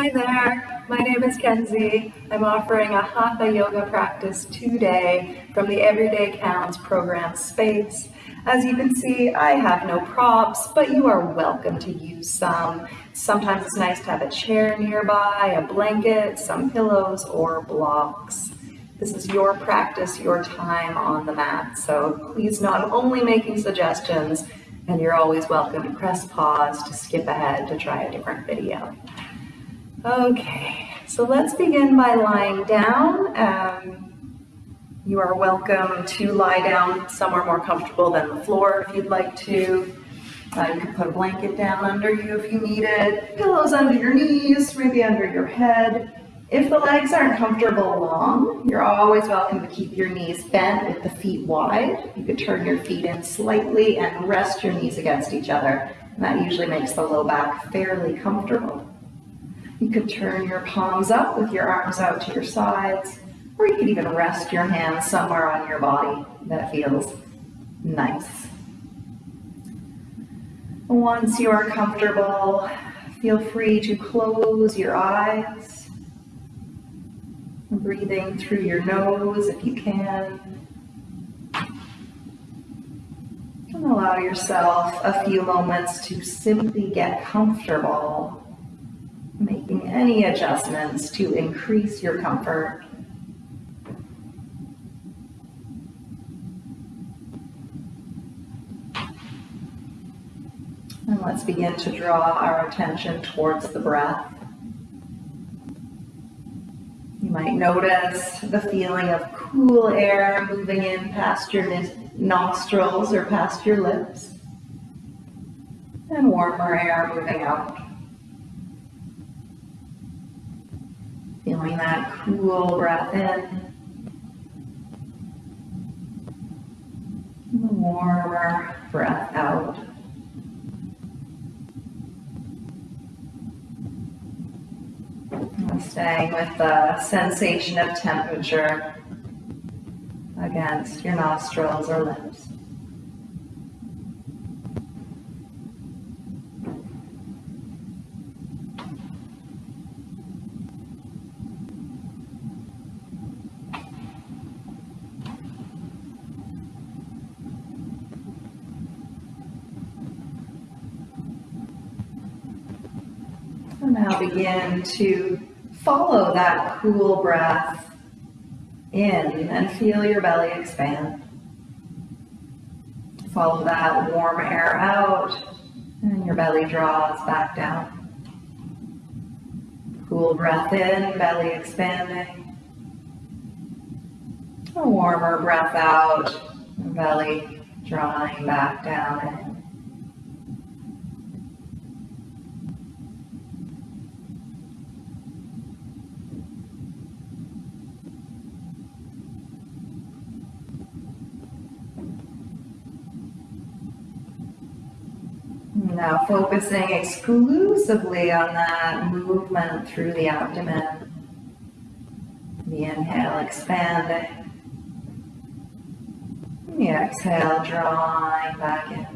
Hi there, my name is Kenzie. I'm offering a Hatha yoga practice today from the Everyday Counts program space. As you can see, I have no props, but you are welcome to use some. Sometimes it's nice to have a chair nearby, a blanket, some pillows, or blocks. This is your practice, your time on the mat, so please not only making suggestions, and you're always welcome to press pause to skip ahead to try a different video. Okay, so let's begin by lying down. Um, you are welcome to lie down somewhere more comfortable than the floor if you'd like to. Uh, you can put a blanket down under you if you need it, pillows under your knees, maybe under your head. If the legs aren't comfortable long, you're always welcome to keep your knees bent with the feet wide. You could turn your feet in slightly and rest your knees against each other. And that usually makes the low back fairly comfortable. You could turn your palms up with your arms out to your sides, or you could even rest your hands somewhere on your body that feels nice. Once you are comfortable, feel free to close your eyes, breathing through your nose if you can. And allow yourself a few moments to simply get comfortable making any adjustments to increase your comfort. And let's begin to draw our attention towards the breath. You might notice the feeling of cool air moving in past your nostrils or past your lips, and warmer air moving out. Feeling that cool breath in. And The warmer breath out. And staying with the sensation of temperature against your nostrils or lips. now begin to follow that cool breath in and feel your belly expand. Follow that warm air out and your belly draws back down. Cool breath in, belly expanding. A warmer breath out, belly drawing back down Now focusing exclusively on that movement through the abdomen. The inhale, expanding. The exhale, drawing back in.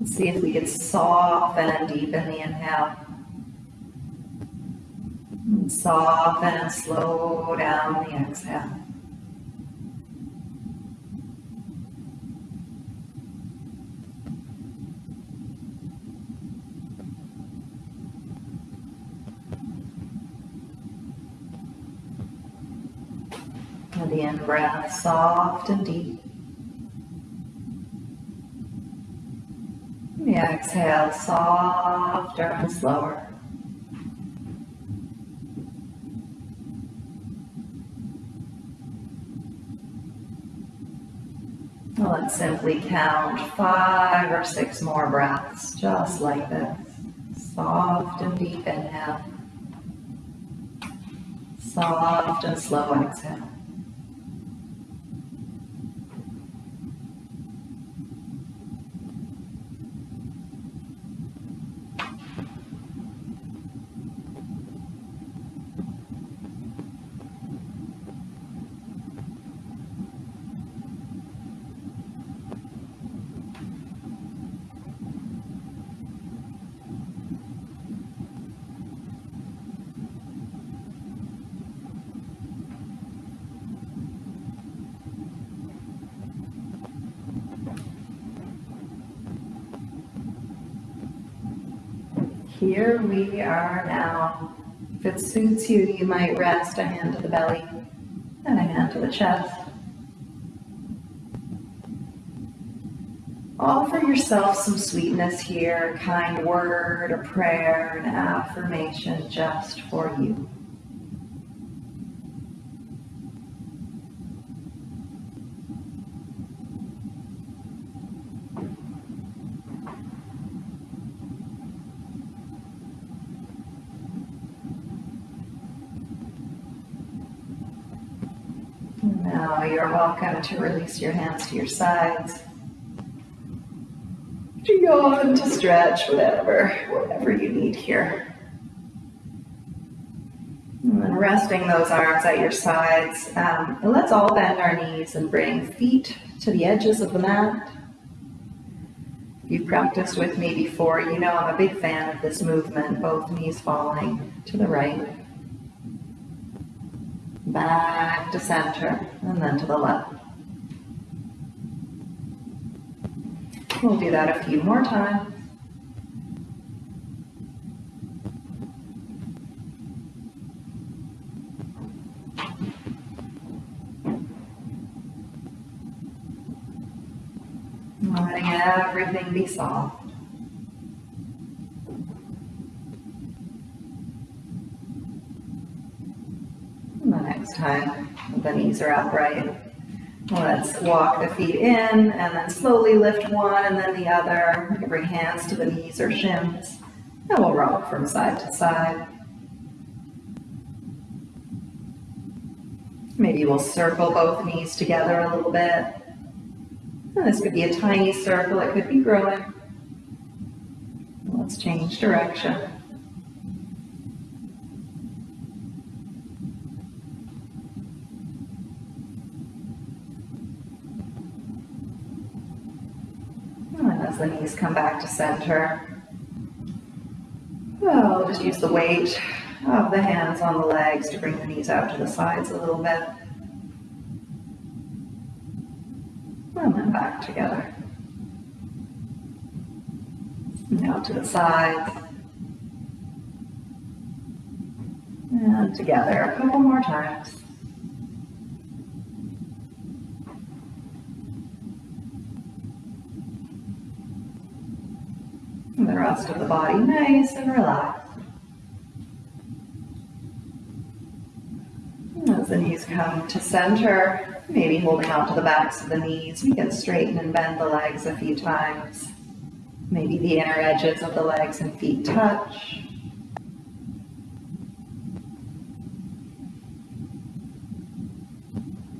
Let's see if we can soften and deepen the inhale. And soften and slow down the exhale. the in breath, soft and deep. The exhale, softer and slower. Let's simply count five or six more breaths, just like this. Soft and deep inhale. Soft and slow exhale. We are now. If it suits you, you might rest a hand to the belly and a hand to the chest. Offer yourself some sweetness here, a kind word, a prayer, an affirmation just for you. Now you're welcome to release your hands to your sides. To yawn, to stretch, whatever, whatever you need here. And then resting those arms at your sides. Um, and let's all bend our knees and bring feet to the edges of the mat. If you've practiced with me before, you know I'm a big fan of this movement, both knees falling to the right back to center, and then to the left. We'll do that a few more times. Letting everything be soft. Time. The knees are upright. Let's walk the feet in and then slowly lift one and then the other. You can bring hands to the knees or shins. And we'll rock from side to side. Maybe we'll circle both knees together a little bit. And this could be a tiny circle, it could be growing. Let's change direction. The knees come back to center. Well, just use the weight of the hands on the legs to bring the knees out to the sides a little bit. And then back together. Now to the sides. And together a couple more times. The rest of the body nice and relaxed. As the knees come to center, maybe holding on to the backs of the knees, we can straighten and bend the legs a few times. Maybe the inner edges of the legs and feet touch.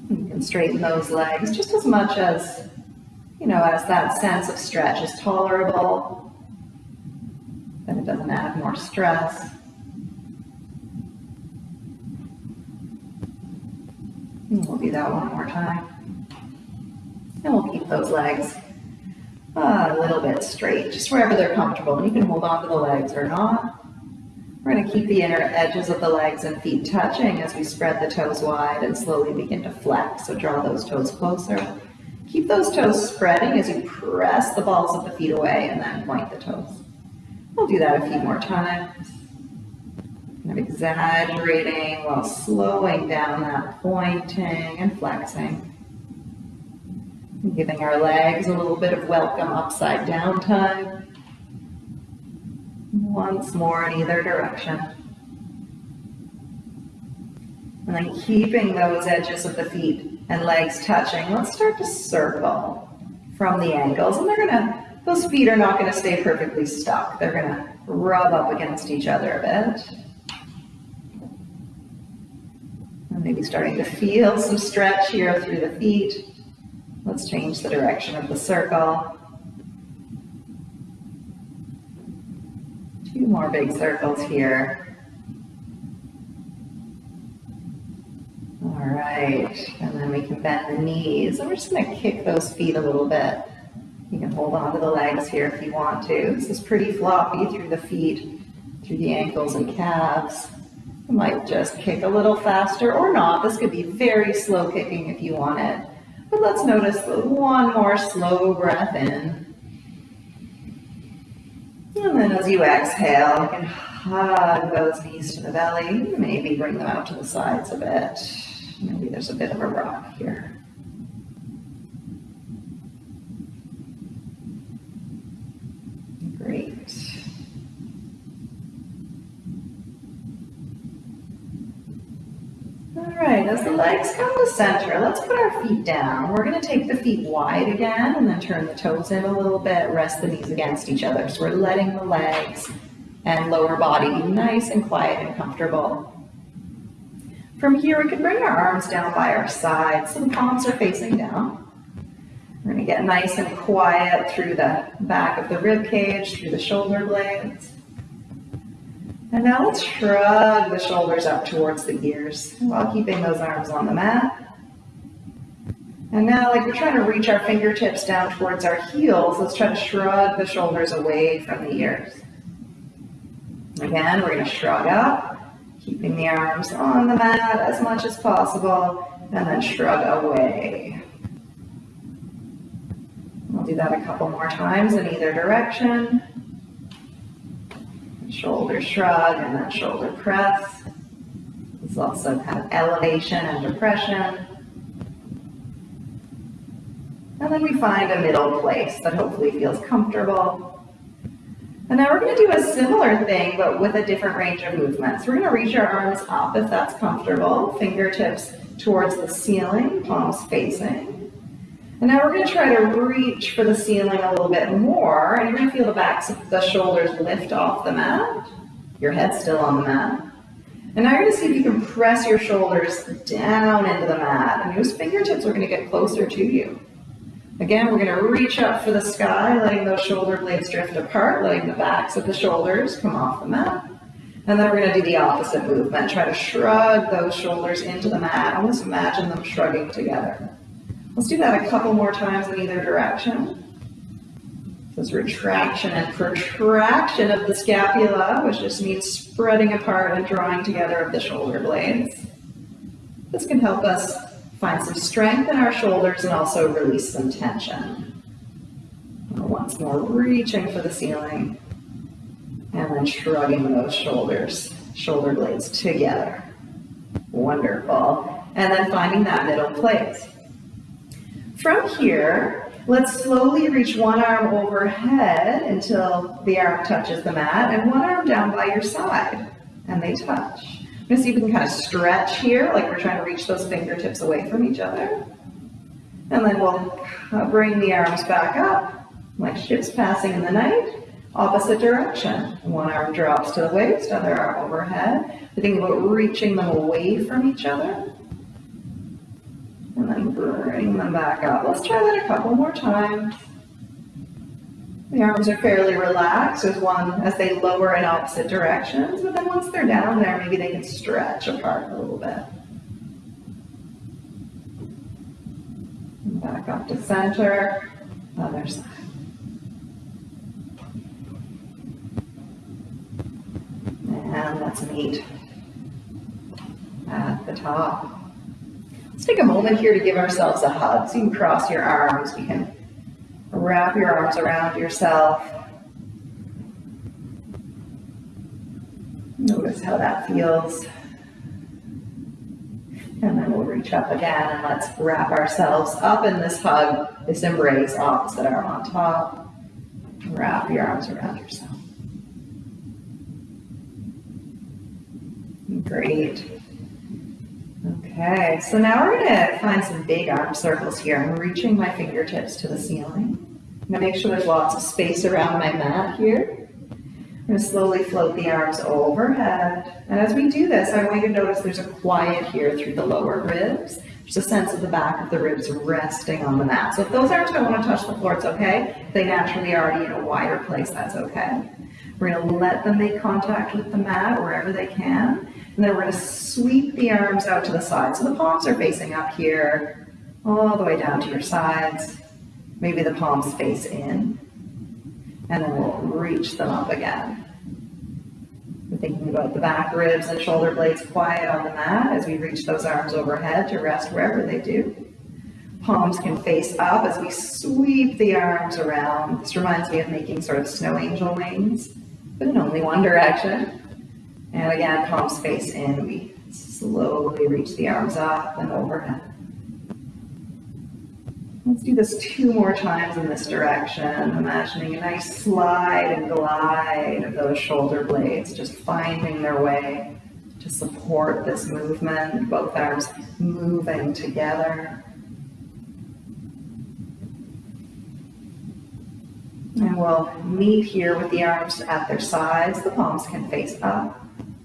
You can straighten those legs just as much as, you know, as that sense of stretch is tolerable then it doesn't add more stress. And we'll do that one more time. And we'll keep those legs uh, a little bit straight, just wherever they're comfortable. And you can hold on to the legs or not. We're going to keep the inner edges of the legs and feet touching as we spread the toes wide and slowly begin to flex. So draw those toes closer. Keep those toes spreading as you press the balls of the feet away and then point the toes. We'll do that a few more times. Kind of exaggerating while slowing down that pointing and flexing. Giving our legs a little bit of welcome upside down time. Once more in either direction. And then keeping those edges of the feet and legs touching, let's start to circle from the ankles. And they're going to those feet are not going to stay perfectly stuck. They're going to rub up against each other a bit. And maybe starting to feel some stretch here through the feet. Let's change the direction of the circle. Two more big circles here. All right, and then we can bend the knees. And we're just gonna kick those feet a little bit. You can hold on to the legs here if you want to. This is pretty floppy through the feet, through the ankles and calves. You might just kick a little faster or not. This could be very slow kicking if you want it. But let's notice one more slow breath in. And then as you exhale, you can hug those knees to the belly. Maybe bring them out to the sides a bit. Maybe there's a bit of a rock here. right, as the legs come to center, let's put our feet down. We're gonna take the feet wide again and then turn the toes in a little bit, rest the knees against each other. So we're letting the legs and lower body be nice and quiet and comfortable. From here, we can bring our arms down by our sides so the palms are facing down. We're gonna get nice and quiet through the back of the rib cage, through the shoulder blades. And now let's shrug the shoulders up towards the ears while keeping those arms on the mat. And now, like we're trying to reach our fingertips down towards our heels, let's try to shrug the shoulders away from the ears. Again, we're going to shrug up, keeping the arms on the mat as much as possible, and then shrug away. We'll do that a couple more times in either direction shoulder shrug and then shoulder press. This also kind of elevation and depression. And then we find a middle place that hopefully feels comfortable. And now we're going to do a similar thing, but with a different range of movements. We're going to reach our arms up if that's comfortable, fingertips towards the ceiling, palms facing. And now we're going to try to reach for the ceiling a little bit more, and you're going to feel the backs of the shoulders lift off the mat. Your head's still on the mat. And now you're going to see if you can press your shoulders down into the mat, and those fingertips are going to get closer to you. Again, we're going to reach up for the sky, letting those shoulder blades drift apart, letting the backs of the shoulders come off the mat. And then we're going to do the opposite movement. Try to shrug those shoulders into the mat. Almost imagine them shrugging together. Let's do that a couple more times in either direction. This retraction and protraction of the scapula, which just means spreading apart and drawing together of the shoulder blades. This can help us find some strength in our shoulders and also release some tension. Once more, reaching for the ceiling and then shrugging those shoulders, shoulder blades together. Wonderful. And then finding that middle place. From here, let's slowly reach one arm overhead until the arm touches the mat and one arm down by your side and they touch. I'm gonna see if we can kind of stretch here, like we're trying to reach those fingertips away from each other. And then we'll uh, bring the arms back up, like ships passing in the night, opposite direction. One arm drops to the waist, other arm overhead. We think about reaching them away from each other and then bring them back up. Let's try that a couple more times. The arms are fairly relaxed as one as they lower in opposite directions, but then once they're down there, maybe they can stretch apart a little bit. back up to center, other side. And let's meet at the top. Let's take a moment here to give ourselves a hug. So you can cross your arms. You can wrap your arms around yourself. Notice how that feels. And then we'll reach up again and let's wrap ourselves up in this hug, this embrace, opposite arm on top. Wrap your arms around yourself. Great. Okay, so now we're gonna find some big arm circles here. I'm reaching my fingertips to the ceiling. I'm gonna make sure there's lots of space around my mat here. I'm gonna slowly float the arms overhead. And as we do this, I want you to notice there's a quiet here through the lower ribs. There's a sense of the back of the ribs resting on the mat. So if those arms don't wanna touch the floor, it's okay. They naturally are already in a wider place, that's okay. We're gonna let them make contact with the mat wherever they can. And then we're to sweep the arms out to the side. So the palms are facing up here, all the way down to your sides. Maybe the palms face in. And then we'll reach them up again. We're thinking about the back ribs and shoulder blades quiet on the mat as we reach those arms overhead to rest wherever they do. Palms can face up as we sweep the arms around. This reminds me of making sort of snow angel wings, but in only one direction. And again, palms face in. We slowly reach the arms up and overhead. Let's do this two more times in this direction, imagining a nice slide and glide of those shoulder blades, just finding their way to support this movement, both arms moving together. And we'll meet here with the arms at their sides. The palms can face up.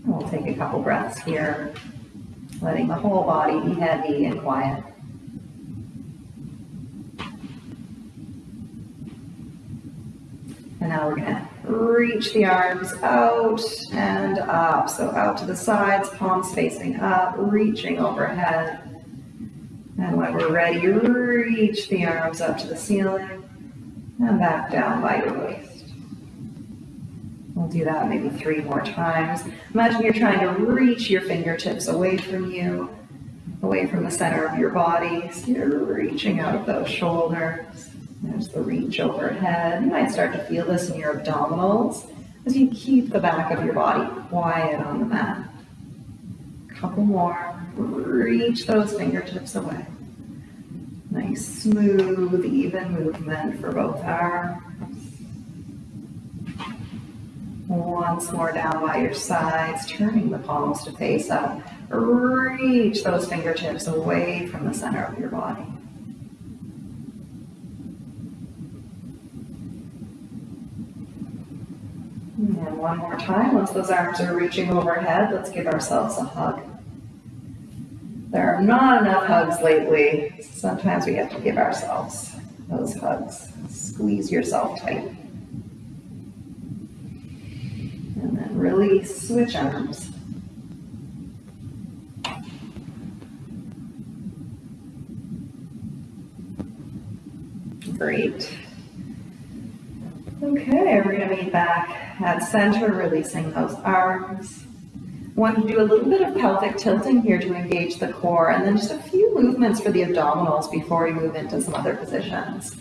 We'll take a couple breaths here, letting the whole body be heavy and quiet. And now we're gonna reach the arms out and up. So out to the sides, palms facing up, reaching overhead. And when we're ready, reach the arms up to the ceiling and back down by your waist. We'll do that maybe three more times. Imagine you're trying to reach your fingertips away from you, away from the center of your body. So you're reaching out of those shoulders. There's the reach overhead. You might start to feel this in your abdominals as you keep the back of your body quiet on the mat. Couple more. Reach those fingertips away. Nice, smooth, even movement for both arms. Once more down by your sides, turning the palms to face up. Reach those fingertips away from the center of your body. And one more time, once those arms are reaching overhead, let's give ourselves a hug. There are not enough hugs lately. Sometimes we have to give ourselves those hugs. Squeeze yourself tight. And then release, switch arms. Great. Okay, we're going to be back at center, releasing those arms. Want to do a little bit of pelvic tilting here to engage the core, and then just a few movements for the abdominals before we move into some other positions.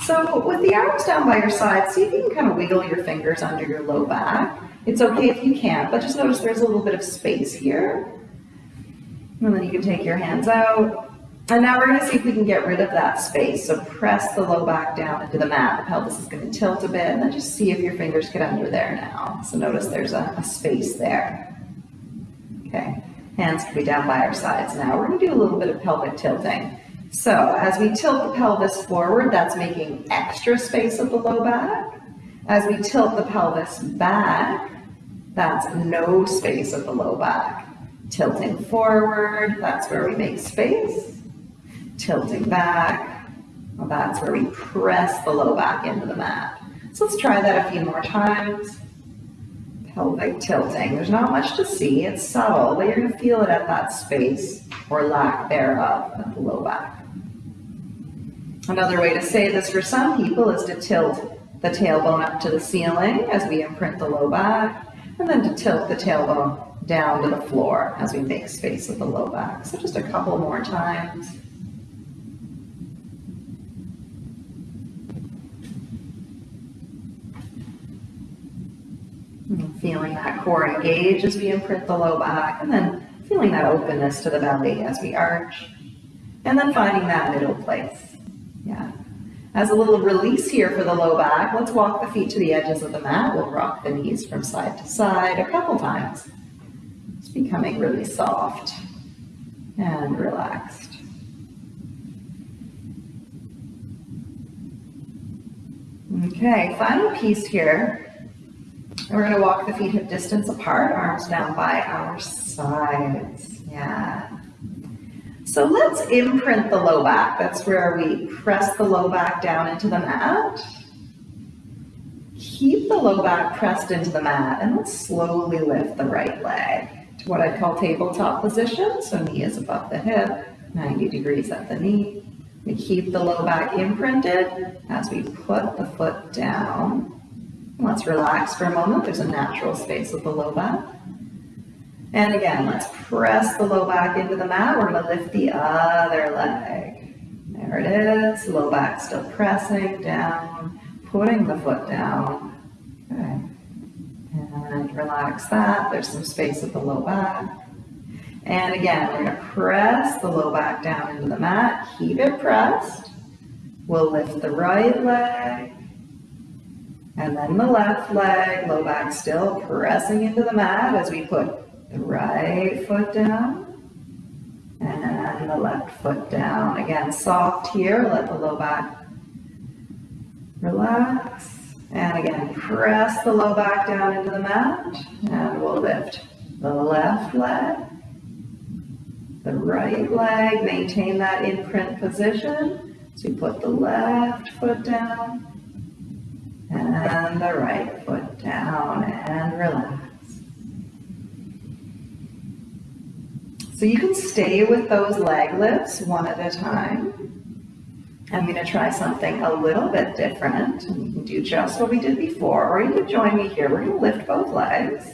So with the arms down by your side, see if you can kind of wiggle your fingers under your low back. It's okay if you can't, but just notice there's a little bit of space here. And then you can take your hands out. And now we're going to see if we can get rid of that space. So press the low back down into the mat. The pelvis is going to tilt a bit, and then just see if your fingers get under there now. So notice there's a, a space there. Okay, hands can be down by our sides now. We're going to do a little bit of pelvic tilting. So as we tilt the pelvis forward, that's making extra space at the low back. As we tilt the pelvis back, that's no space at the low back. Tilting forward, that's where we make space. Tilting back, that's where we press the low back into the mat. So let's try that a few more times pelvic tilting. There's not much to see, it's subtle, but you're gonna feel it at that space or lack thereof at the low back. Another way to say this for some people is to tilt the tailbone up to the ceiling as we imprint the low back, and then to tilt the tailbone down to the floor as we make space with the low back. So just a couple more times. feeling that core engage as we imprint the low back, and then feeling that openness to the belly as we arch, and then finding that middle place. Yeah. As a little release here for the low back, let's walk the feet to the edges of the mat. We'll rock the knees from side to side a couple times. It's becoming really soft and relaxed. Okay, final piece here we're gonna walk the feet hip distance apart, arms down by our sides. Yeah. So let's imprint the low back. That's where we press the low back down into the mat. Keep the low back pressed into the mat and let's slowly lift the right leg to what I'd call tabletop position. So knee is above the hip, 90 degrees at the knee. We keep the low back imprinted as we put the foot down Let's relax for a moment. There's a natural space with the low back. And again, let's press the low back into the mat. We're to lift the other leg. There it is, low back still pressing down, putting the foot down. Okay. And relax that, there's some space at the low back. And again, we're gonna press the low back down into the mat, keep it pressed. We'll lift the right leg, and then the left leg, low back still pressing into the mat as we put the right foot down and the left foot down. Again, soft here, let the low back relax. And again, press the low back down into the mat and we'll lift the left leg, the right leg, maintain that imprint position. So you put the left foot down and the right foot down and relax. So you can stay with those leg lifts one at a time. I'm going to try something a little bit different. You can do just what we did before, or you can join me here. We're going to lift both legs.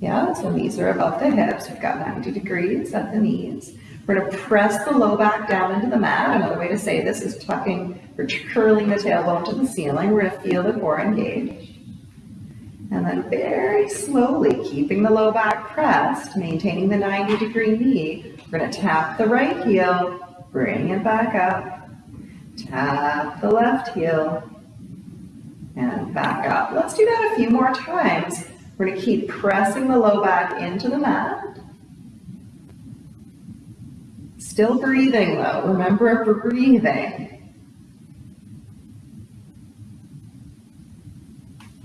Yeah, so knees are above the hips. We've got 90 degrees at the knees. We're going to press the low back down into the mat. Another way to say this is tucking or curling the tailbone to the ceiling. We're going to feel the core engaged. And then very slowly, keeping the low back pressed, maintaining the 90 degree knee, we're to tap the right heel, bring it back up, tap the left heel, and back up. Let's do that a few more times. We're to keep pressing the low back into the mat. Still breathing though. Remember we're breathing.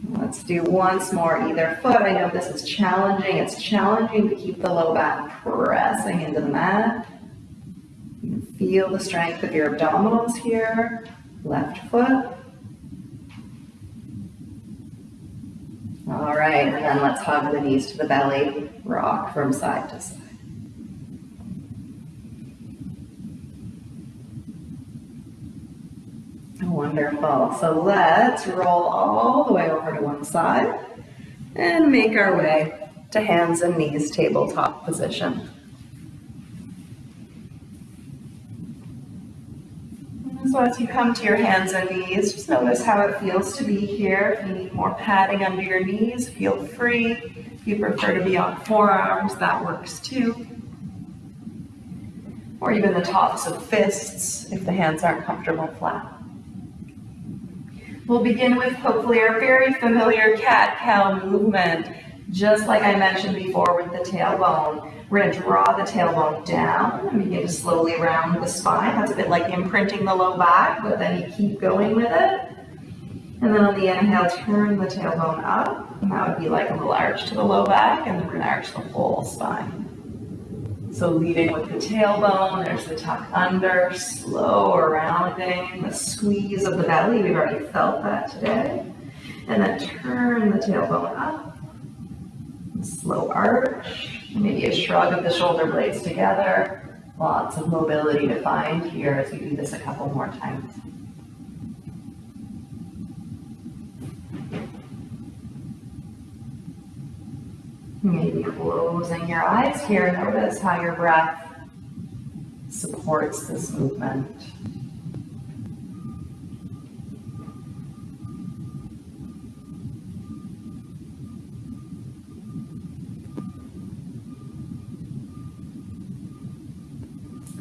Let's do once more either foot. I know this is challenging. It's challenging to keep the low back pressing into the mat. Feel the strength of your abdominals here. Left foot. All right, and then let's hug the knees to the belly, rock from side to side. Wonderful. So let's roll all the way over to one side and make our way to hands and knees tabletop position. So as you come to your hands and knees, just notice how it feels to be here. If you need more padding under your knees, feel free. If you prefer to be on forearms, that works too. Or even the tops of fists if the hands aren't comfortable flat. We'll begin with hopefully our very familiar cat-cow movement. Just like I mentioned before with the tailbone, we're going to draw the tailbone down and begin to slowly round the spine. That's a bit like imprinting the low back, but then you keep going with it. And then on the inhale, turn the tailbone up. And that would be like a little arch to the low back, and then we're going to arch the whole spine. So leading with the tailbone, there's the tuck under, slow rounding, the squeeze of the belly. We've already felt that today. And then turn the tailbone up. Slow arch, maybe a shrug of the shoulder blades together. Lots of mobility to find here as we do this a couple more times. Maybe closing your eyes here. Notice how your breath supports this movement.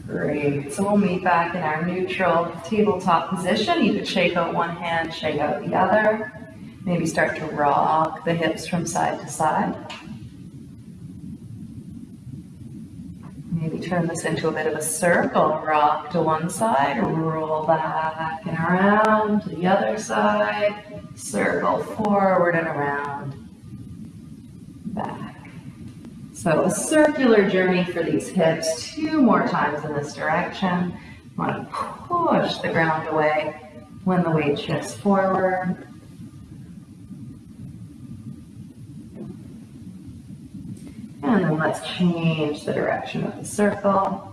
Great. So we'll meet back in our neutral tabletop position. You could shake out one hand, shake out the other. Maybe start to rock the hips from side to side. Turn this into a bit of a circle. Rock to one side, roll back and around to the other side. Circle forward and around. Back. So a circular journey for these hips. Two more times in this direction. Want to push the ground away when the weight shifts forward. And then let's change the direction of the circle.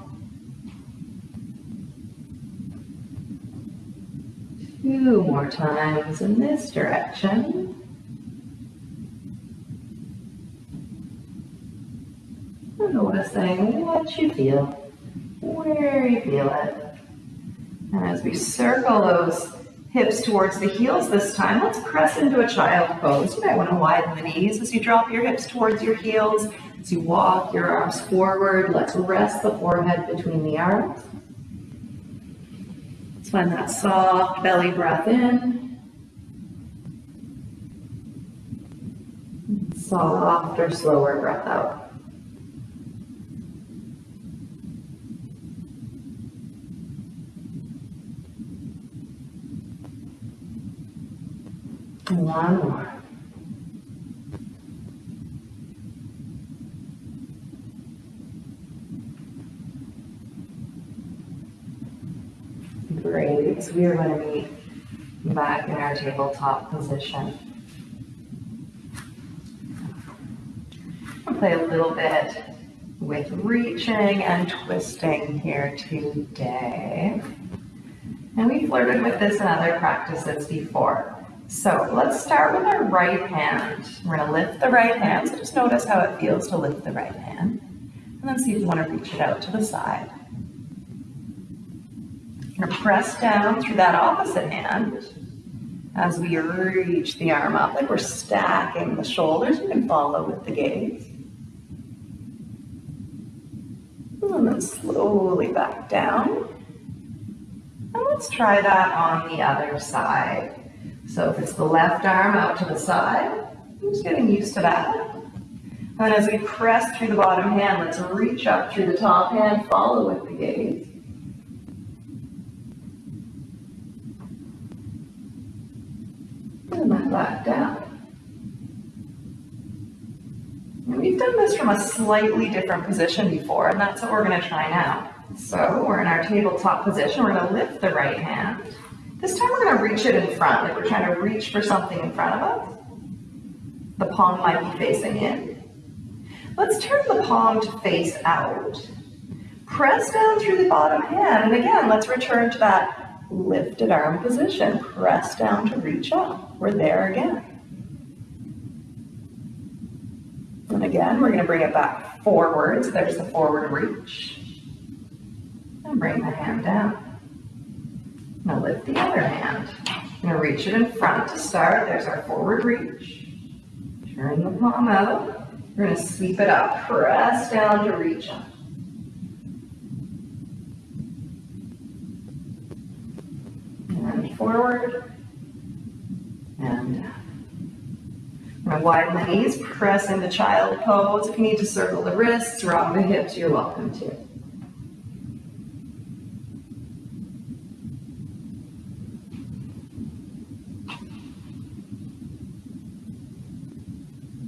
Two more times in this direction. And noticing what you feel, where you feel it. And as we circle those hips towards the heels this time, let's press into a child pose. You might want to widen the knees as you drop your hips towards your heels. As you walk your arms forward, let's rest the forehead between the arms. Find that soft belly breath in. Soft or slower breath out. One more. Great. So we are going to be back in our tabletop position. Play a little bit with reaching and twisting here today. And we flirted with this in other practices before. So let's start with our right hand. We're going to lift the right hand. So just notice how it feels to lift the right hand. And then see if you want to reach it out to the side. Going to press down through that opposite hand as we reach the arm up, like we're stacking the shoulders. You can follow with the gaze. And then slowly back down. And let's try that on the other side. So if it's the left arm out to the side, I'm just getting used to that. And as we press through the bottom hand, let's reach up through the top hand, follow with the gaze. Then back down. And we've done this from a slightly different position before, and that's what we're going to try now. So we're in our tabletop position. We're going to lift the right hand. This time we're going to reach it in front, like we're trying to reach for something in front of us. The palm might be facing in. Let's turn the palm to face out. Press down through the bottom hand, and again, let's return to that lifted arm position. Press down to reach up. We're there again. And again, we're going to bring it back forwards. There's the forward reach. And bring the hand down. Now lift the other hand. I'm to reach it in front to start. There's our forward reach. Turn the palm out. We're to sweep it up. Press down to reach up. And forward. And widen the knees. Press into child pose. If you need to circle the wrists, rock the hips, you're welcome to.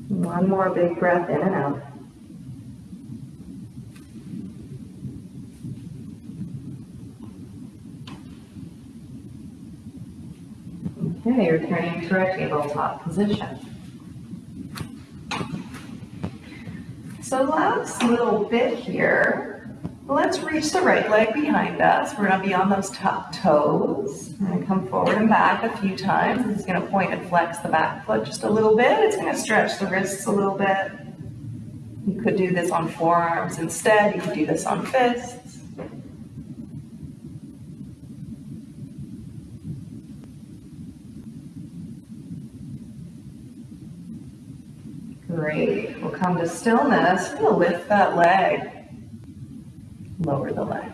One more big breath in and out. Okay, returning to our tabletop position. So last little bit here, Let's reach the right leg behind us. We're to be on those top toes. To come forward and back a few times. Going to point and flex the back foot just a little bit. It's going to stretch the wrists a little bit. You could do this on forearms instead. You could do this on fists. Great. We'll come to stillness. We'll lift that leg lower the leg.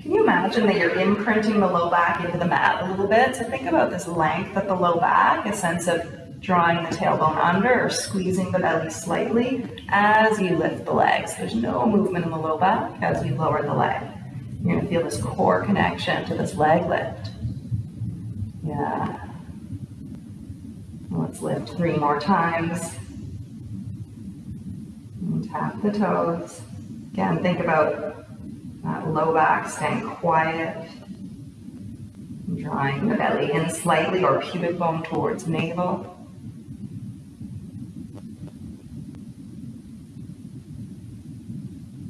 Can you imagine that you're imprinting the low back into the mat a little bit? So think about this length at the low back, a sense of drawing the tailbone under or squeezing the belly slightly as you lift the legs. There's no movement in the low back as you lower the leg. You're gonna feel this core connection to this leg lift. Yeah. Let's lift three more times. Tap the toes. Again, think about that low back staying quiet, drawing the belly in slightly or pubic bone towards navel.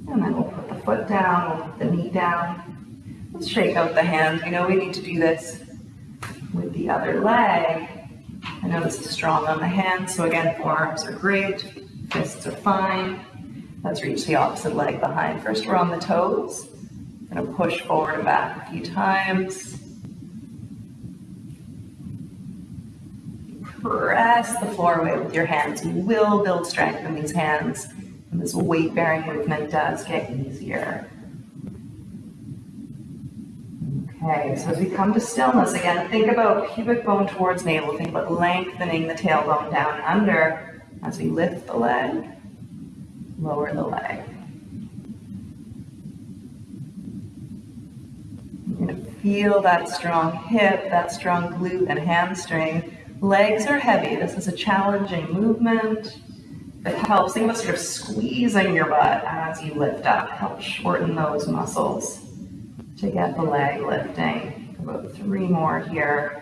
And then we'll put the foot down, we'll put the knee down. Let's shake out the hands. We know we need to do this with the other leg. I know this is strong on the hands, so again, forearms are great, fists are fine. Let's reach the opposite leg behind. First, we're on the toes. Gonna push forward and back a few times. Press the floor away with your hands. You will build strength in these hands, and this weight bearing movement does get easier. Okay, so as we come to stillness again, think about pubic bone towards navel. Think about lengthening the tailbone down under as we lift the leg, lower the leg. You're going to feel that strong hip, that strong glute and hamstring. Legs are heavy. This is a challenging movement. It helps. Think about sort of squeezing your butt as you lift up. Help shorten those muscles to get the leg lifting. About three more here.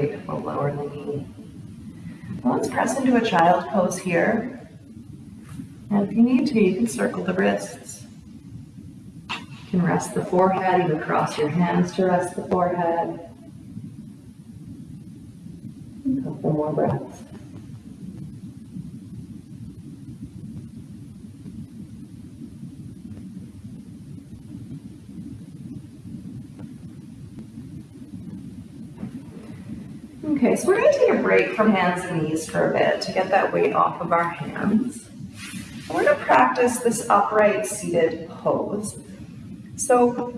Great, we'll lower the knee. Let's press into a child pose here. And if you need to, you can circle the wrists. You can rest the forehead, even cross your hands to rest the forehead. A couple more breaths. Okay, so we're going to take a break from hands and knees for a bit to get that weight off of our hands. We're going to practice this upright seated pose. So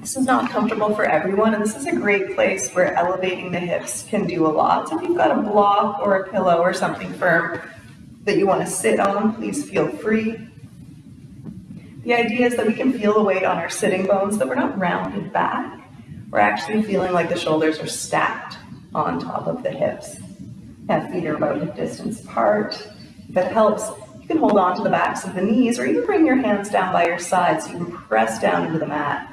this is not comfortable for everyone, and this is a great place where elevating the hips can do a lot. So if you've got a block or a pillow or something firm that you want to sit on, please feel free. The idea is that we can feel the weight on our sitting bones, that we're not rounded back. We're actually feeling like the shoulders are stacked on top of the hips. And feet are about hip distance apart. If it helps, you can hold on to the backs of the knees or even bring your hands down by your sides so you can press down into the mat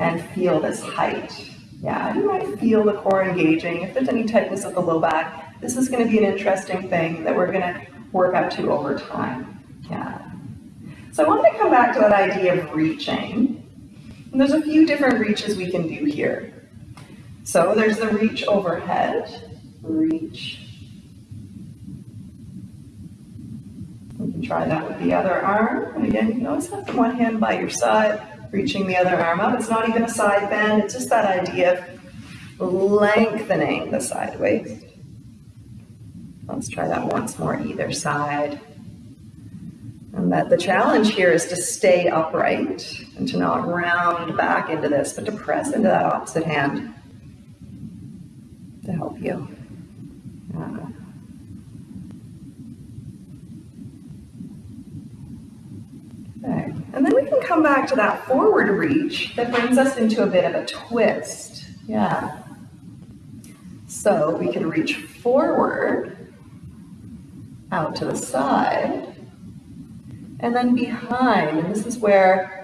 and feel this height. Yeah, you might feel the core engaging. If there's any tightness of the low back, this is going to be an interesting thing that we're going to work up to over time. Yeah. So I wanted to come back to that idea of reaching. And there's a few different reaches we can do here. So there's the reach overhead, reach. We can try that with the other arm. And again, you can always have one hand by your side reaching the other arm up. It's not even a side bend, it's just that idea of lengthening the side waist. Let's try that once more, either side. And that the challenge here is to stay upright and to not round back into this, but to press into that opposite hand to help you. Okay. And then we can come back to that forward reach that brings us into a bit of a twist. Yeah. So we can reach forward, out to the side, and then behind. And this is where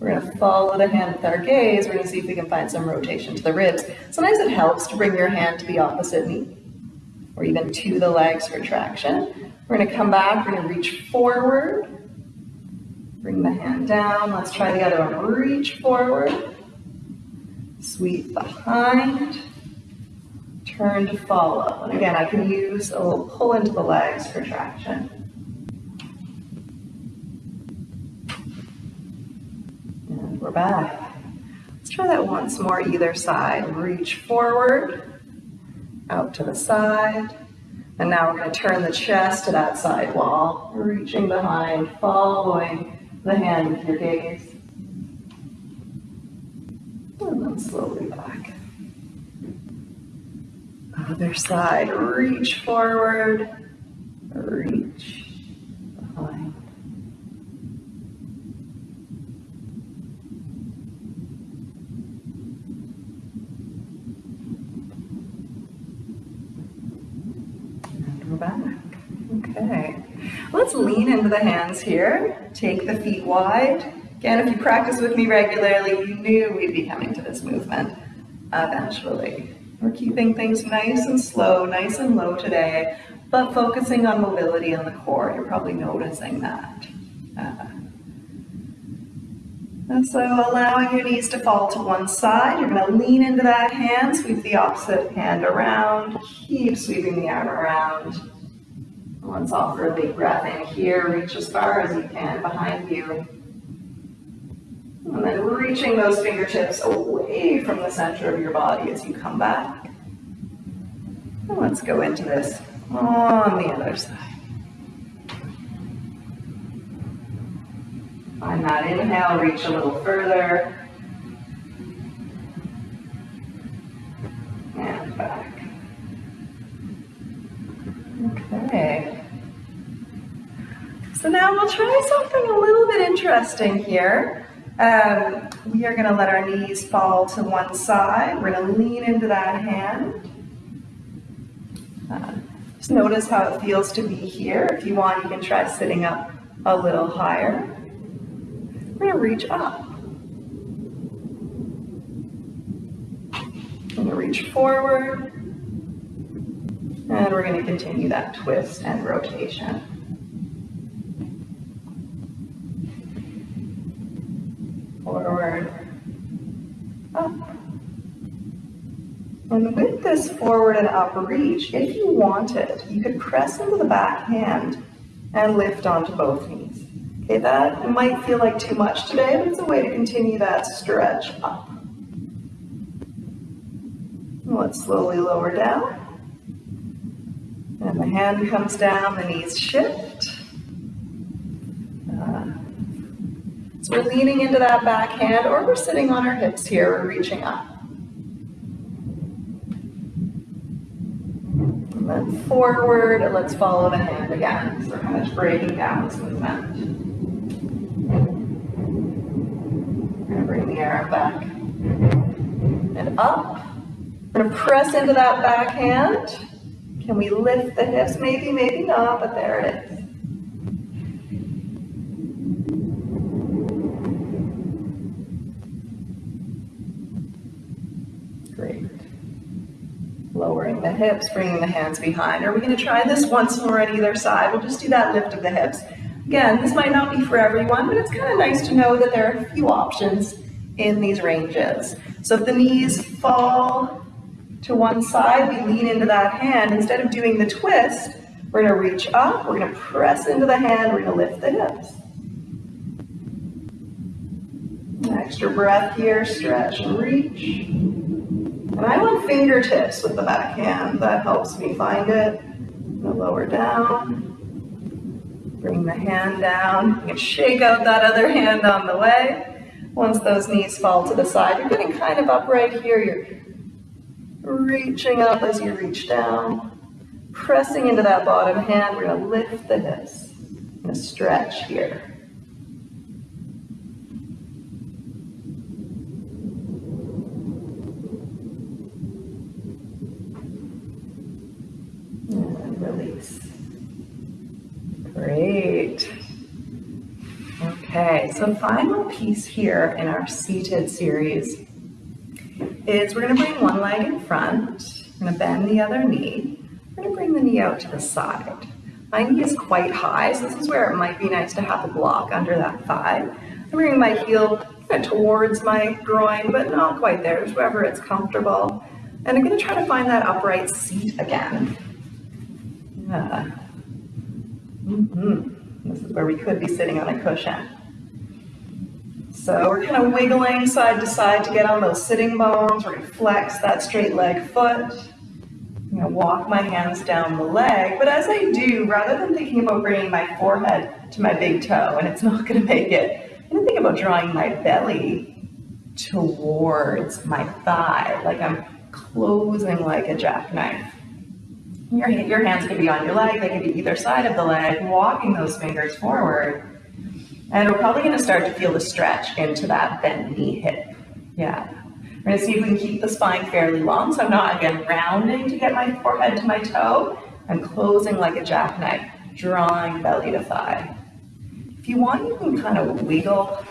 we're to follow the hand with our gaze. We're to see if we can find some rotation to the ribs. Sometimes it helps to bring your hand to the opposite knee or even to the legs for traction. We're to come back. We're to reach forward Bring the hand down. Let's try the other one. Reach forward. Sweep behind. Turn to follow. And again, I can use a little pull into the legs for traction. And we're back. Let's try that once more either side. Reach forward, out to the side. And now we're going to turn the chest to that side wall, reaching behind, following the hand with your gaze. And then slowly back. Other side, reach forward, reach behind. And we're back. Okay. Let's lean into the hands here. Take the feet wide. Again, if you practice with me regularly, you knew we'd be coming to this movement eventually. We're keeping things nice and slow, nice and low today, but focusing on mobility in the core. You're probably noticing that. Uh, And so allowing your knees to fall to one side, you're gonna lean into that hand, sweep the opposite hand around, keep sweeping the arm around. Let's offer a big breath in here, reach as far as you can behind you. And then reaching those fingertips away from the center of your body as you come back. And let's go into this on the other side. On that inhale, reach a little further. And back. Okay. So now we'll try something a little bit interesting here. Um, we are going to let our knees fall to one side. We're going to lean into that hand. Uh, just notice how it feels to be here. If you want, you can try sitting up a little higher. We're going to reach up. We're going to reach forward. And we're going to continue that twist and rotation. Forward, up. Uh, and with this forward and up reach, if you wanted, you could press into the back hand and lift onto both knees. Okay, that might feel like too much today, but it's a way to continue that stretch up. Let's slowly lower down. And the hand comes down, the knees shift. Uh, so we're leaning into that back hand or we're sitting on our hips here, we're reaching up. And then forward, and let's follow the hand again. So we're kind of breaking down this movement. Bring the arm back and up. We're gonna press into that back hand. Can we lift the hips? Maybe, maybe not, but there it is. Great. Lowering the hips, bringing the hands behind. Are we going to try this once more at either side? We'll just do that lift of the hips. Again, this might not be for everyone, but it's kind of nice to know that there are a few options in these ranges. So if the knees fall to one side, we lean into that hand. Instead of doing the twist, we're gonna reach up, we're gonna press into the hand, we're gonna lift the hips. An extra breath here, stretch and reach. I want fingertips with the back hand. That helps me find it. Lower down. Bring the hand down. You can shake out that other hand on the way. Once those knees fall to the side, you're getting kind of upright here. You're reaching up as you reach down. Pressing into that bottom hand, we're gonna lift the hips. Gonna stretch here. And release. Great. Okay, so final piece here in our seated series is we're gonna bring one leg in front, we're gonna bend the other knee, we're gonna bring the knee out to the side. My knee is quite high, so this is where it might be nice to have a block under that thigh. I'm bringing my heel towards my groin, but not quite there, just wherever it's comfortable. And I'm gonna try to find that upright seat again. Yeah. This is where we could be sitting on a cushion. So we're kind of wiggling side to side to get on those sitting bones. We're gonna flex that straight leg foot. I'm gonna walk my hands down the leg, but as I do, rather than thinking about bringing my forehead to my big toe, and it's not gonna make it, I'm gonna think about drawing my belly towards my thigh, like I'm closing like a jackknife. Your, your hands can be on your leg, they can be either side of the leg, walking those fingers forward. And we're probably gonna start to feel the stretch into that bent knee hip. Yeah. We're gonna see if we can keep the spine fairly long. So I'm not, again, rounding to get my forehead to my toe. I'm closing like a jackknife, drawing belly to thigh. If you want, you can kind of wiggle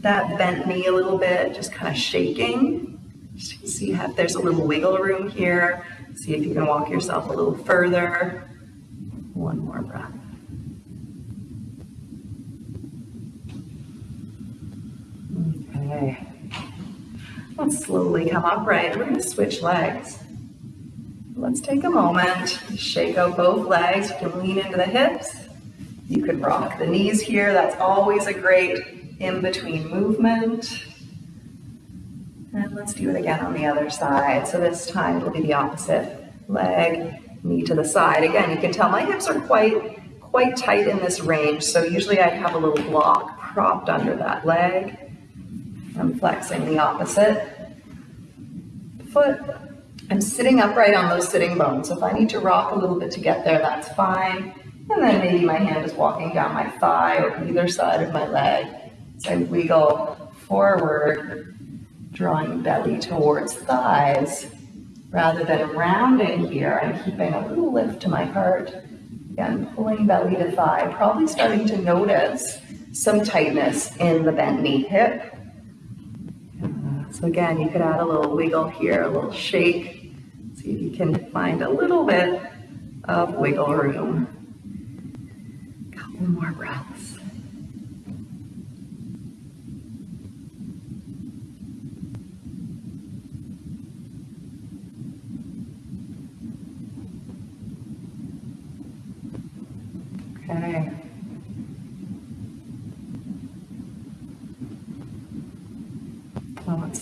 that bent knee a little bit, just kind of shaking. Just see if there's a little wiggle room here. See if you can walk yourself a little further. One more breath. Okay. Let's slowly come upright. We're going to switch legs. Let's take a moment, shake out both legs. You can lean into the hips. You could rock the knees here. That's always a great in-between movement. And let's do it again on the other side. So this time it'll be the opposite leg, knee to the side. Again, you can tell my hips are quite, quite tight in this range. So usually I'd have a little block propped under that leg. I'm flexing the opposite foot. I'm sitting upright on those sitting bones. So if I need to rock a little bit to get there, that's fine. And then maybe my hand is walking down my thigh or either side of my leg. So I wiggle forward, drawing belly towards thighs. Rather than rounding here, I'm keeping a little lift to my heart. Again, pulling belly to thigh, probably starting to notice some tightness in the bent knee hip. So again, you could add a little wiggle here, a little shake. See if you can find a little bit of wiggle room. A Couple more breaths.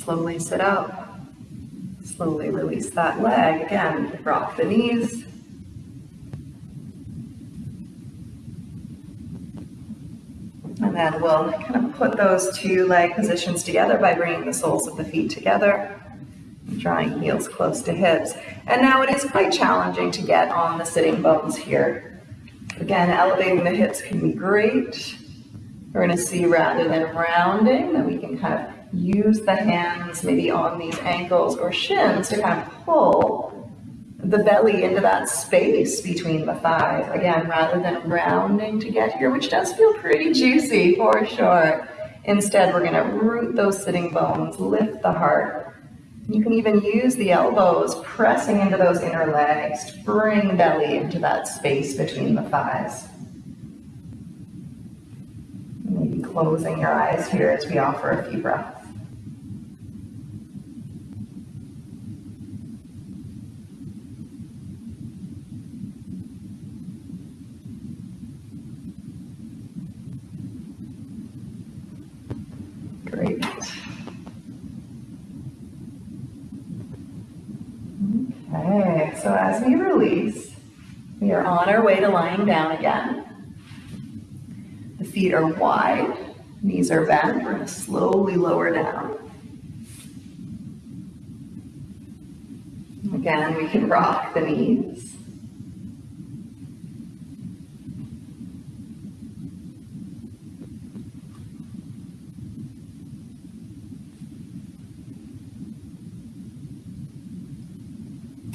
Slowly sit up. Slowly release that leg. Again, rock the knees. And then we'll kind of put those two leg positions together by bringing the soles of the feet together, drawing heels close to hips. And now it is quite challenging to get on the sitting bones here. Again, elevating the hips can be great. We're going to see rather than rounding that we can kind of use the hands maybe on these ankles or shins to kind of pull the belly into that space between the thighs. Again, rather than rounding to get here, which does feel pretty juicy for sure. Instead, we're going to root those sitting bones, lift the heart. You can even use the elbows pressing into those inner legs to bring the belly into that space between the thighs. Maybe closing your eyes here as we offer a few breaths. Great. Okay, so as we release, on our way to lying down again. The feet are wide, knees are bent. We're to slowly lower down. Again, we can rock the knees.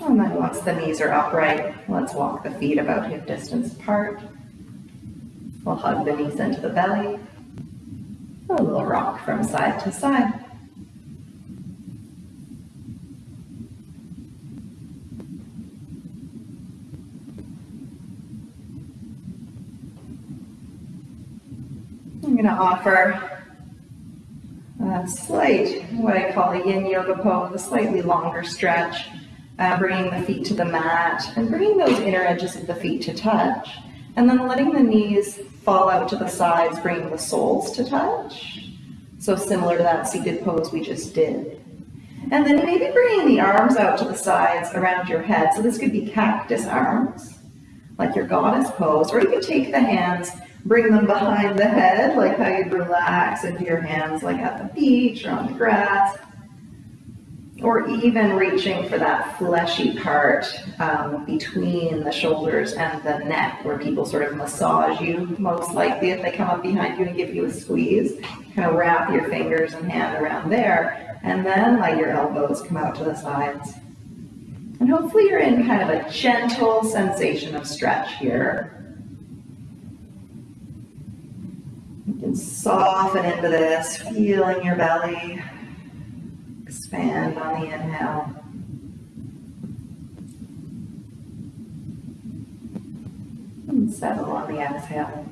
And then once the knees are upright, let's walk the feet about hip distance apart. We'll hug the knees into the belly. A little rock from side to side. I'm going to offer a slight, what I call a yin yoga pose, a slightly longer stretch uh, bringing the feet to the mat and bringing those inner edges of the feet to touch. And then letting the knees fall out to the sides, bringing the soles to touch. So similar to that seated pose we just did. And then maybe bringing the arms out to the sides around your head. So this could be cactus arms, like your goddess pose, or you could take the hands, bring them behind the head, like how you'd relax into your hands, like at the beach or on the grass or even reaching for that fleshy part um, between the shoulders and the neck where people sort of massage you most likely if they come up behind you and give you a squeeze. Kind of wrap your fingers and hand around there and then let your elbows come out to the sides. And hopefully you're in kind of a gentle sensation of stretch here. You can soften into this feeling your belly Expand on the inhale. And settle on the exhale.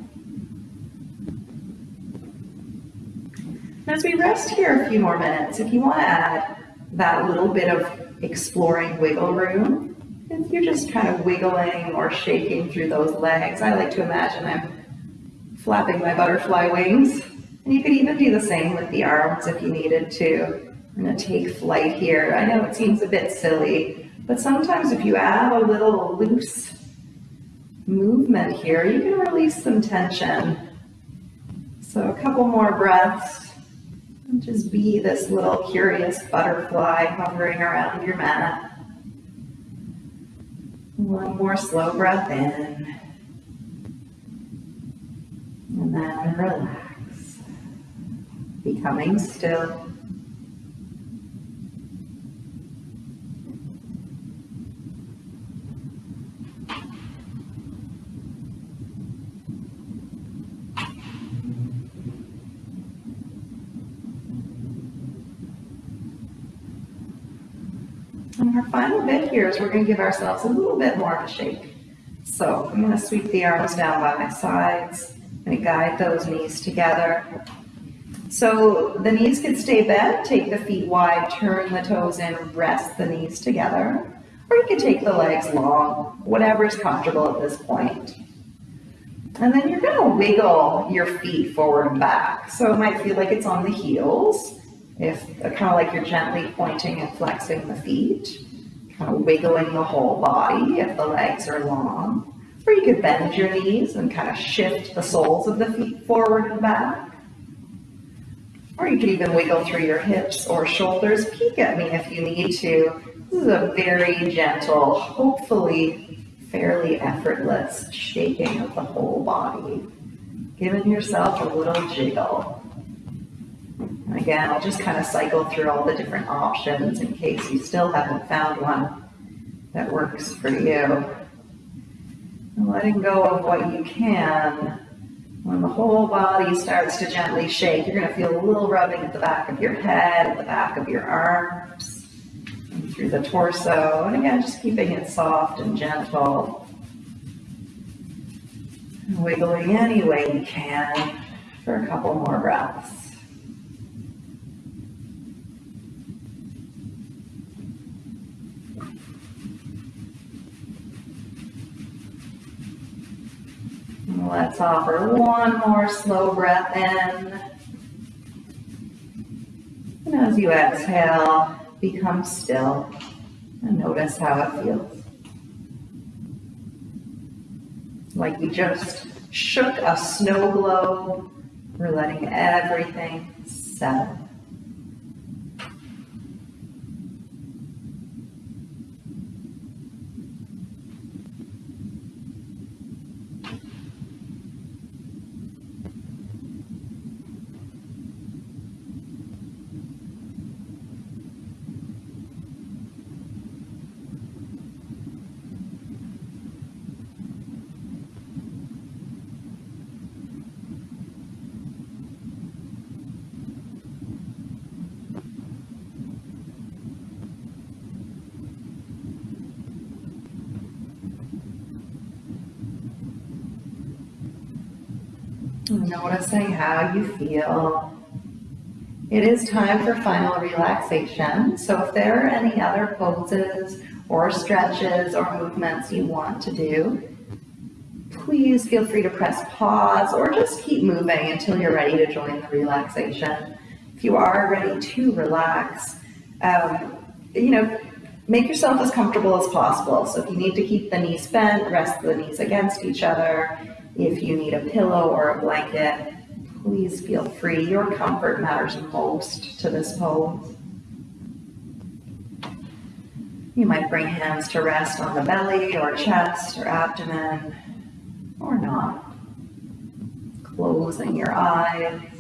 As we rest here a few more minutes, if you want to add that little bit of exploring wiggle room, if you're just kind of wiggling or shaking through those legs, I like to imagine I'm flapping my butterfly wings. And you could even do the same with the arms if you needed to. I'm going to take flight here. I know it seems a bit silly, but sometimes if you add a little loose movement here, you can release some tension. So a couple more breaths. And just be this little curious butterfly hovering around your mat. One more slow breath in. And then relax. Becoming still. And our final bit here is we're going to give ourselves a little bit more of a shake. So I'm going to sweep the arms down by my sides. To guide those knees together. So the knees can stay bent, take the feet wide, turn the toes in, rest the knees together. Or you can take the legs long, whatever is comfortable at this point. And then you're going to wiggle your feet forward and back. So it might feel like it's on the heels if kind of like you're gently pointing and flexing the feet, kind of wiggling the whole body if the legs are long. Or you could bend your knees and kind of shift the soles of the feet forward and back. Or you could even wiggle through your hips or shoulders. Peek at me if you need to. This is a very gentle, hopefully fairly effortless shaking of the whole body. Giving yourself a little jiggle. Again, I'll just kind of cycle through all the different options in case you still haven't found one that works for you. Letting go of what you can. When the whole body starts to gently shake, you're going to feel a little rubbing at the back of your head, at the back of your arms, through the torso. And again, just keeping it soft and gentle. And wiggling any way you can for a couple more breaths. Let's offer one more slow breath in. And as you exhale, become still and notice how it feels. Like we just shook a snow globe. We're letting everything settle. Noticing how you feel. It is time for final relaxation. So if there are any other poses or stretches or movements you want to do, please feel free to press pause or just keep moving until you're ready to join the relaxation. If you are ready to relax, um, you know, make yourself as comfortable as possible. So if you need to keep the knees bent, rest the knees against each other. If you need a pillow or a blanket, please feel free. Your comfort matters most to this pose. You might bring hands to rest on the belly or chest or abdomen, or not. Closing your eyes.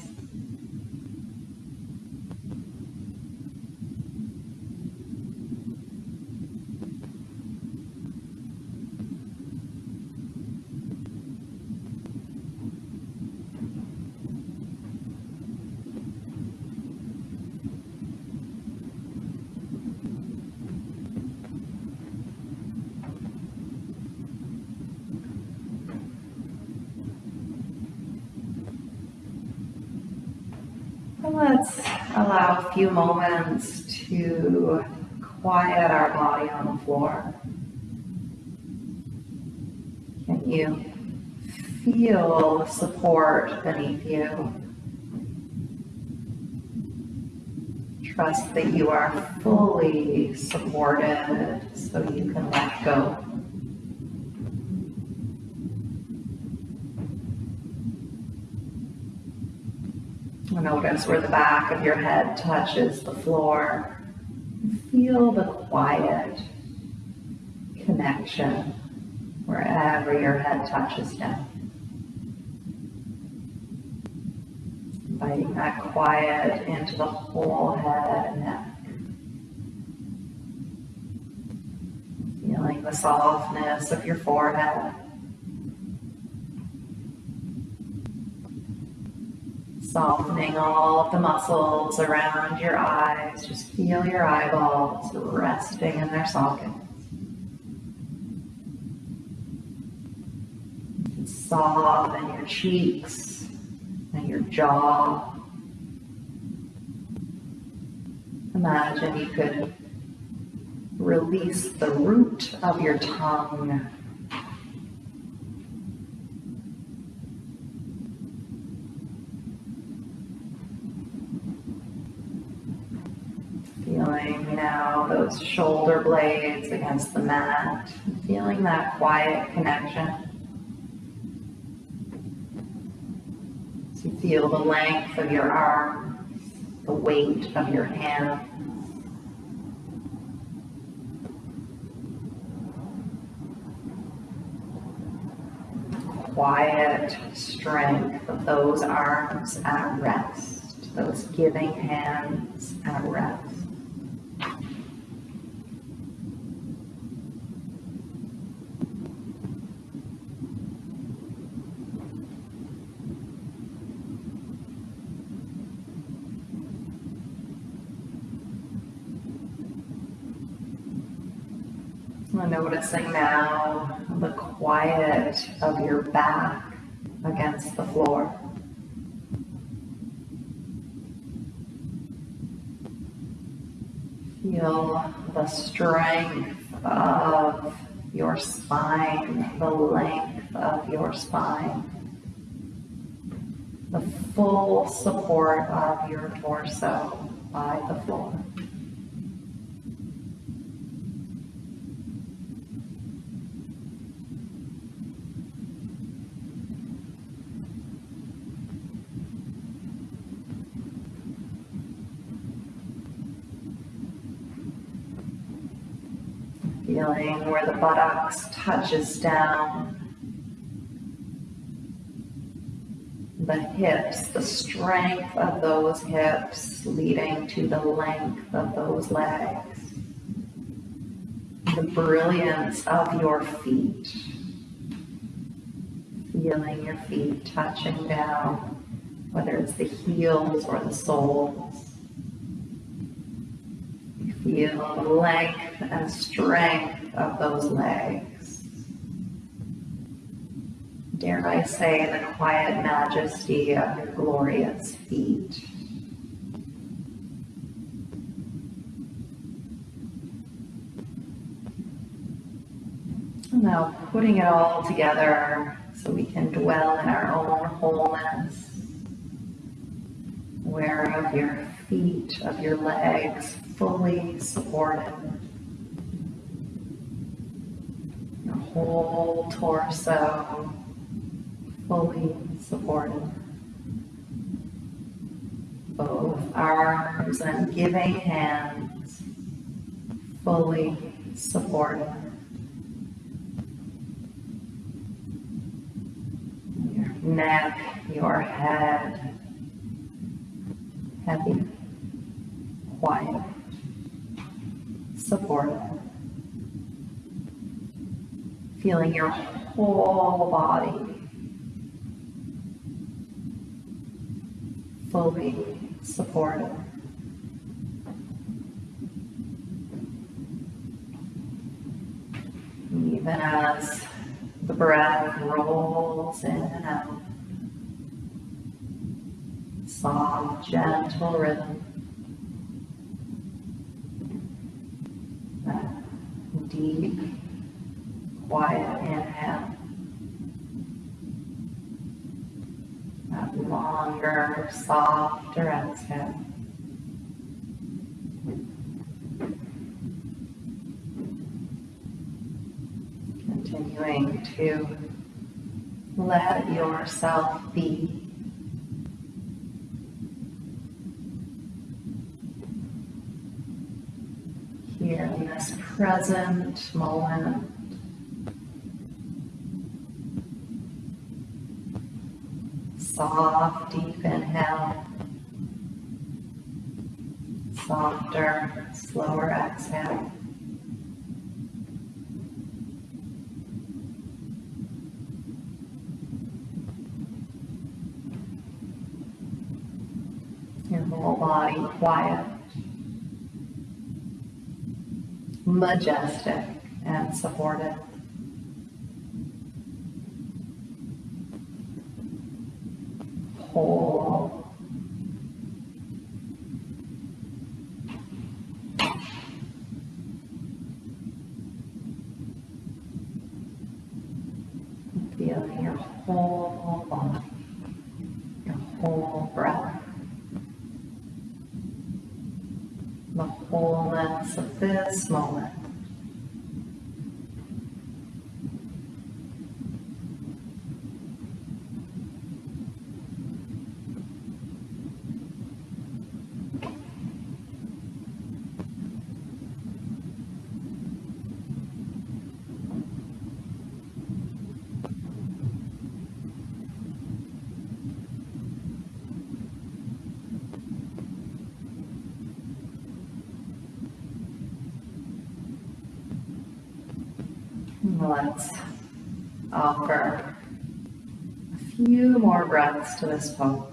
Let's allow a few moments to quiet our body on the floor. Can you feel support beneath you? Trust that you are fully supported so you can let go. Notice where the back of your head touches the floor. Feel the quiet connection wherever your head touches down. Inviting that quiet into the whole head and neck. Feeling the softness of your forehead. Softening all of the muscles around your eyes. Just feel your eyeballs resting in their sockets. Soften your cheeks and your jaw. Imagine you could release the root of your tongue Feeling now those shoulder blades against the mat, feeling that quiet connection. So you feel the length of your arms, the weight of your hands. Quiet strength of those arms at rest, those giving hands at rest. Noticing now the quiet of your back against the floor. Feel the strength of your spine, the length of your spine, the full support of your torso by the floor. Feeling where the buttocks touches down. The hips, the strength of those hips leading to the length of those legs. The brilliance of your feet. Feeling your feet touching down, whether it's the heels or the soles. The length and strength of those legs. Dare I say the quiet majesty of your glorious feet. Now putting it all together so we can dwell in our own wholeness. Aware of your feet, of your legs, fully supported. Your whole torso fully supported. Both arms and giving hands fully supported. Your neck, your head, heavy, quiet supportive. Feeling your whole body fully supported. Even as the breath rolls in and out, soft, gentle rhythm. That deep, quiet inhale. That longer, softer exhale. Continuing to let yourself be here in this present moment. Soft, deep inhale. Softer, slower exhale. Your whole body quiet. Majestic and supportive. Whole. Feeling your whole body, your whole breath. the wholeness of this moment. Let's offer a few more breaths to this pose.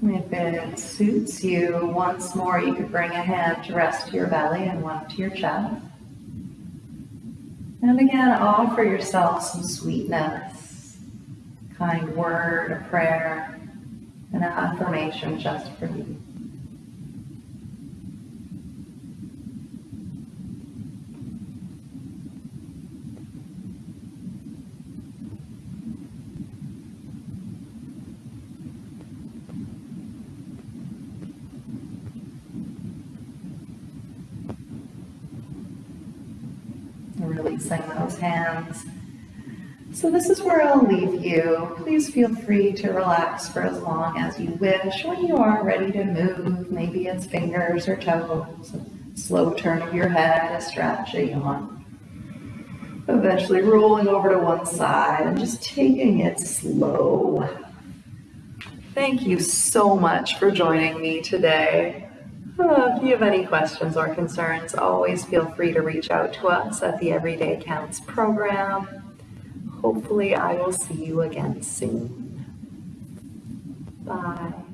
If it suits you, once more you could bring a hand to rest to your belly and one to your chest. And again, offer yourself some sweetness, kind word, a prayer, and an affirmation just for you. releasing those hands. So this is where I'll leave you. Please feel free to relax for as long as you wish. When you are ready to move, maybe it's fingers or toes, a slow turn of your head, a stretch, a yawn. Eventually rolling over to one side and just taking it slow. Thank you so much for joining me today. Uh, if you have any questions or concerns, always feel free to reach out to us at the Everyday Counts program. Hopefully I will see you again soon. Bye.